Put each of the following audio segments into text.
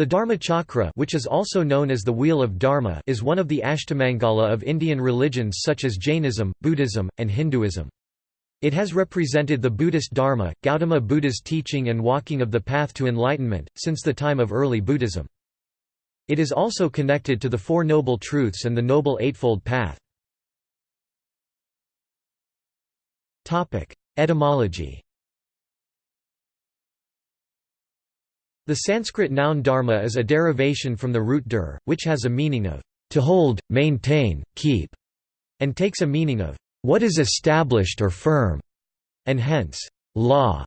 The Dharma Chakra which is also known as the Wheel of Dharma is one of the Ashtamangala of Indian religions such as Jainism, Buddhism, and Hinduism. It has represented the Buddhist Dharma, Gautama Buddha's teaching and walking of the path to enlightenment, since the time of early Buddhism. It is also connected to the Four Noble Truths and the Noble Eightfold Path. Etymology The Sanskrit noun dharma is a derivation from the root dur, which has a meaning of to hold, maintain, keep, and takes a meaning of what is established or firm, and hence, law.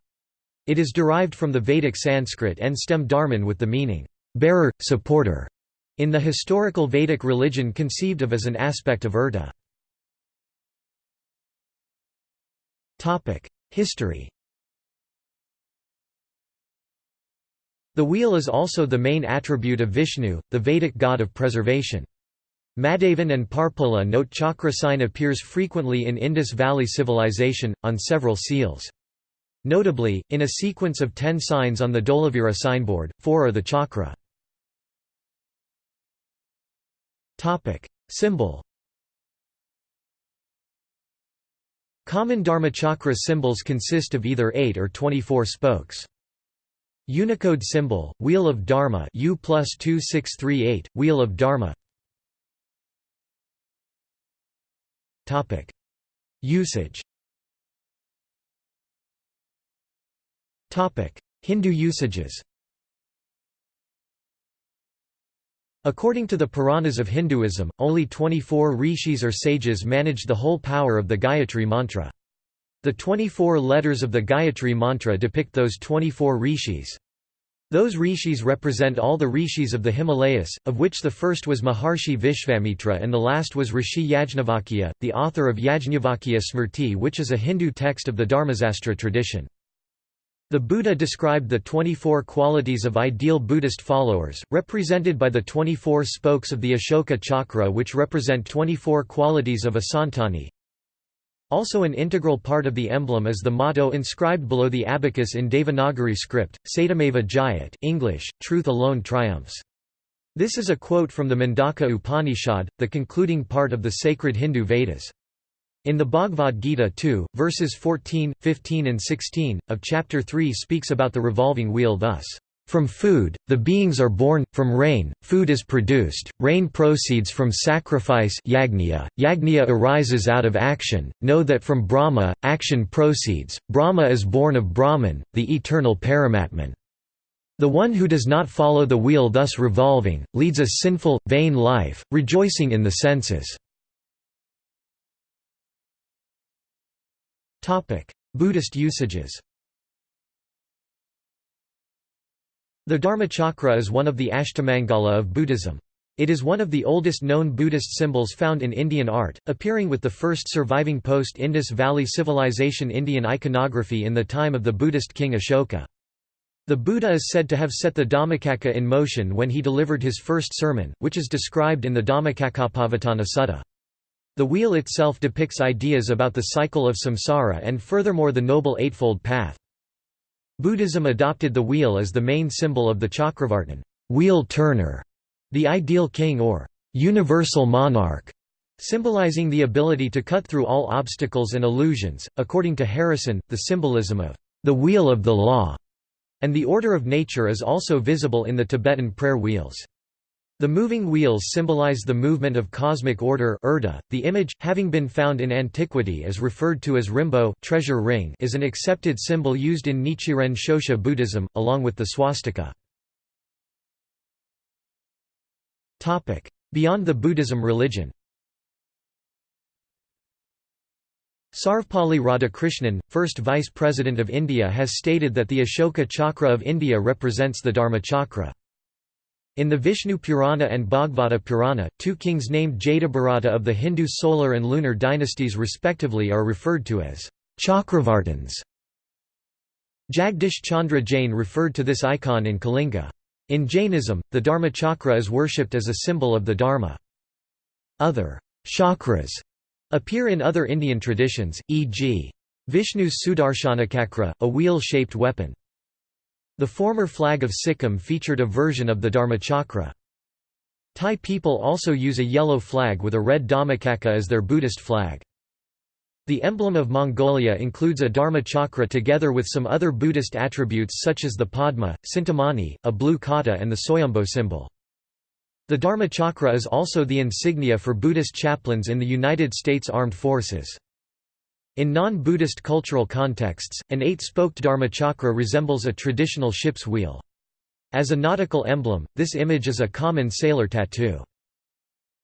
It is derived from the Vedic Sanskrit and stem dharman with the meaning bearer, supporter, in the historical Vedic religion conceived of as an aspect of urta. History The wheel is also the main attribute of Vishnu, the Vedic god of preservation. Madhavan and Parpola note chakra sign appears frequently in Indus Valley Civilization, on several seals. Notably, in a sequence of ten signs on the Dholavira signboard, four are the chakra. Symbol Common Dharmachakra symbols consist of either 8 or 24 spokes. Unicode symbol, Wheel of Dharma U plus 2638, Wheel of Dharma. Usage. Hindu usages According to the Puranas of Hinduism, only 24 rishis or sages managed the whole power of the Gayatri mantra. The 24 letters of the Gayatri mantra depict those 24 rishis. Those rishis represent all the rishis of the Himalayas, of which the first was Maharshi Vishvamitra and the last was Rishi Yajnavalkya, the author of Yajnavalkya Smriti which is a Hindu text of the Dharmasastra tradition. The Buddha described the 24 qualities of ideal Buddhist followers, represented by the 24 spokes of the Ashoka chakra which represent 24 qualities of a santani. Also an integral part of the emblem is the motto inscribed below the abacus in Devanagari script, Satyameva Jayat English, Truth alone triumphs. This is a quote from the Mundaka Upanishad, the concluding part of the sacred Hindu Vedas. In the Bhagavad Gita 2, verses 14, 15 and 16, of chapter 3 speaks about the revolving wheel thus. From food, the beings are born, from rain, food is produced, rain proceeds from sacrifice yagniya, yagniya arises out of action, know that from Brahma, action proceeds, Brahma is born of Brahman, the eternal Paramatman. The one who does not follow the wheel thus revolving, leads a sinful, vain life, rejoicing in the senses. Buddhist usages The Dharmachakra is one of the Ashtamangala of Buddhism. It is one of the oldest known Buddhist symbols found in Indian art, appearing with the first surviving post-Indus Valley Civilization Indian iconography in the time of the Buddhist king Ashoka. The Buddha is said to have set the Dhammacakka in motion when he delivered his first sermon, which is described in the Dhammacakkappavattana Sutta. The wheel itself depicts ideas about the cycle of samsara and furthermore the Noble Eightfold Path. Buddhism adopted the wheel as the main symbol of the Chakravartin wheel turner", the ideal king or universal monarch, symbolizing the ability to cut through all obstacles and illusions. According to Harrison, the symbolism of the wheel of the law and the order of nature is also visible in the Tibetan prayer wheels. The moving wheels symbolize the movement of cosmic order urda. .The image, having been found in antiquity as referred to as rimbo treasure ring is an accepted symbol used in Nichiren Shoshu Buddhism, along with the swastika. Beyond the Buddhism religion Sarvepalli Radhakrishnan, first Vice President of India has stated that the Ashoka Chakra of India represents the Dharma Chakra. In the Vishnu Purana and Bhagavata Purana, two kings named Jadabharata of the Hindu solar and lunar dynasties respectively are referred to as Chakravartins. Jagdish Chandra Jain referred to this icon in Kalinga. In Jainism, the Dharma chakra is worshipped as a symbol of the Dharma. Other chakras appear in other Indian traditions, e.g. Vishnu's Sudarshanachakra, a wheel-shaped weapon. The former flag of Sikkim featured a version of the Dharmachakra. Thai people also use a yellow flag with a red Dhammacakka as their Buddhist flag. The emblem of Mongolia includes a Dharma chakra together with some other Buddhist attributes such as the Padma, Cintamani, a blue khata and the Soyombo symbol. The Dharma chakra is also the insignia for Buddhist chaplains in the United States Armed Forces. In non-Buddhist cultural contexts, an eight-spoked Dharma chakra resembles a traditional ship's wheel. As a nautical emblem, this image is a common sailor tattoo.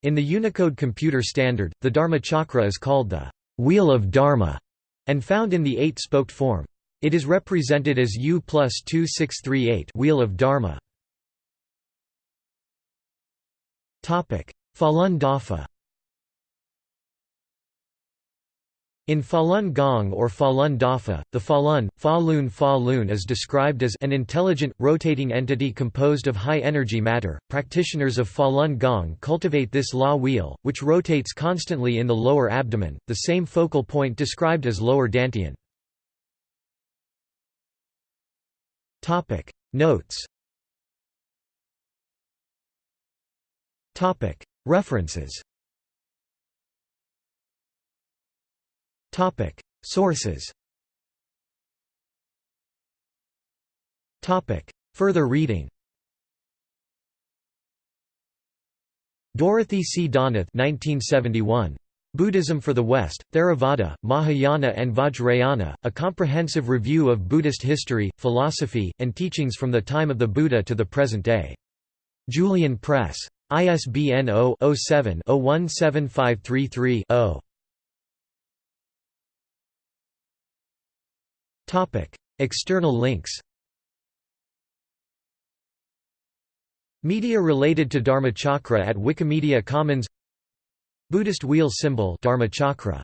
In the Unicode computer standard, the Dharma chakra is called the wheel of Dharma, and found in the eight-spoked form. It is represented as U plus 2638 wheel of Dharma. Falun Dafa In Falun Gong or Falun Dafa, the Falun, Falun Falun is described as an intelligent, rotating entity composed of high-energy matter. Practitioners of Falun Gong cultivate this law wheel, which rotates constantly in the lower abdomen, the same focal point described as lower dantian. Notes References Topic Sources Topic Further reading Dorothy C. Donath 1971. Buddhism for the West, Theravada, Mahayana and Vajrayana, a comprehensive review of Buddhist history, philosophy, and teachings from the time of the Buddha to the present day. Julian Press. ISBN 0-07-017533-0. External links Media related to Dharmachakra at Wikimedia Commons Buddhist wheel symbol Dharmachakra